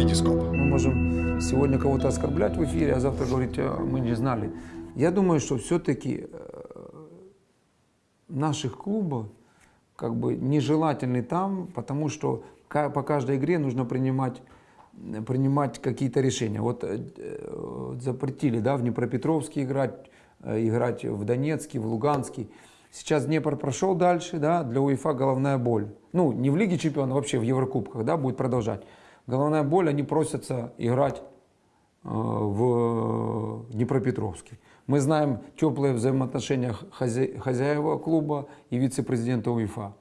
Витископ. Мы можем сегодня кого-то оскорблять в эфире, а завтра говорить, «А, мы не знали. Я думаю, что все-таки наших клубов как бы нежелательны там, потому что по каждой игре нужно принимать принимать какие-то решения. Вот э, э, запретили, да, в Днепропетровске играть, э, играть в Донецке, в Луганске. Сейчас Днепр прошел дальше, да, для УЕФА головная боль. Ну, не в Лиге Чемпионов, вообще в Еврокубках, да, будет продолжать. Головная боль, они просятся играть э, в Днепропетровске. Мы знаем теплые взаимоотношения хозя- хозяева клуба и вице-президента УЕФА.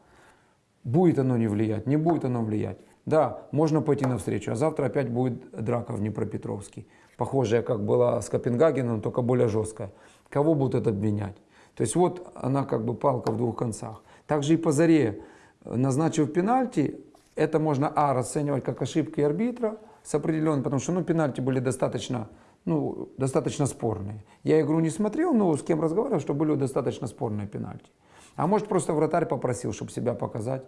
Будет оно не влиять, не будет оно влиять. Да, можно пойти навстречу, а завтра опять будет драка в Днепропетровске. Похожая, как была с Копенгагеном, только более жесткая. Кого будут обвинять? То есть вот она как бы палка в двух концах. Также и по заре, э, назначив пенальти, это можно, а, расценивать как ошибки арбитра с определенным, потому что, ну, пенальти были достаточно, ну, достаточно спорные. Я игру не смотрел, но с кем разговаривал, что были достаточно спорные пенальти. А может, просто вратарь попросил, чтобы себя показать.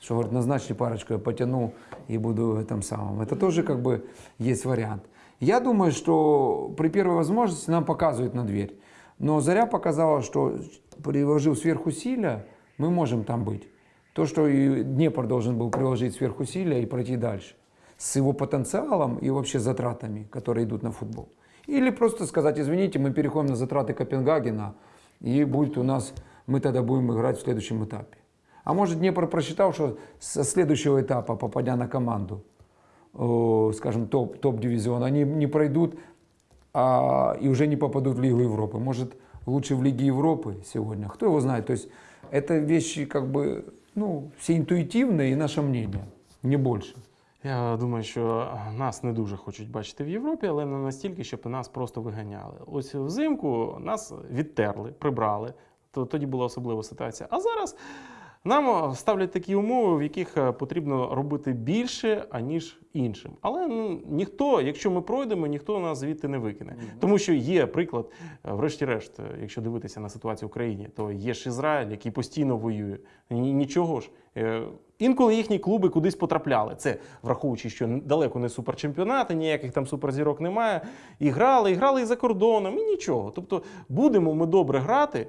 Что, говорит, назначьте парочку, я потяну и буду в этом самом. Это тоже как бы есть вариант. Я думаю, что при первой возможности нам показывают на дверь. Но Заря показала, что приложив сверхусилия, мы можем там быть. То, что и Днепр должен был приложить сверхусилия и пройти дальше. С его потенциалом и вообще затратами, которые идут на футбол. Или просто сказать, извините, мы переходим на затраты Копенгагена, и будет у нас, мы тогда будем играть в следующем этапе. А может Днепр просчитал, что со следующего этапа, попадя на команду, э, скажем, топ, топ-дивизион, они не пройдут а, и уже не попадут в Лигу Европы. Может, лучше в Лиге Европы сегодня. Кто его знает? То есть это вещи как бы, ну, все інтуїтивне і наше мнення, не більше. Я думаю, що нас не дуже хочуть бачити в Європі, але не настільки, щоб нас просто виганяли. Ось взимку нас відтерли, прибрали. То тоді була особлива ситуація. А зараз нам ставлять такі умови, в яких е, потрібно робити більше, аніж іншим. Але ну, ніхто, якщо ми пройдемо, ніхто нас звідти не викине. Тому що є приклад, е, врешті-решт, е, якщо дивитися на ситуацію в Україні, то є ж Ізраїль, який постійно воює. Нічого ж. Е, Інколи їхні клуби кудись потрапляли. Це враховуючи, що далеко не суперчемпіонати, ніяких там суперзірок немає. І грали, і грали і за кордоном, і нічого. Тобто, будемо ми добре грати, е,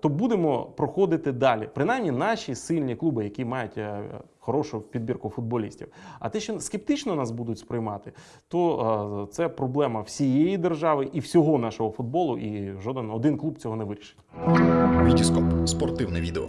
то будемо проходити далі. Принаймні наші сильні клуби, які мають е, хорошу підбірку футболістів. А те, що скептично нас будуть сприймати, то е, це проблема всієї держави і всього нашого футболу, і жоден один клуб цього не вирішить. Вітіскоп Спортивне відео.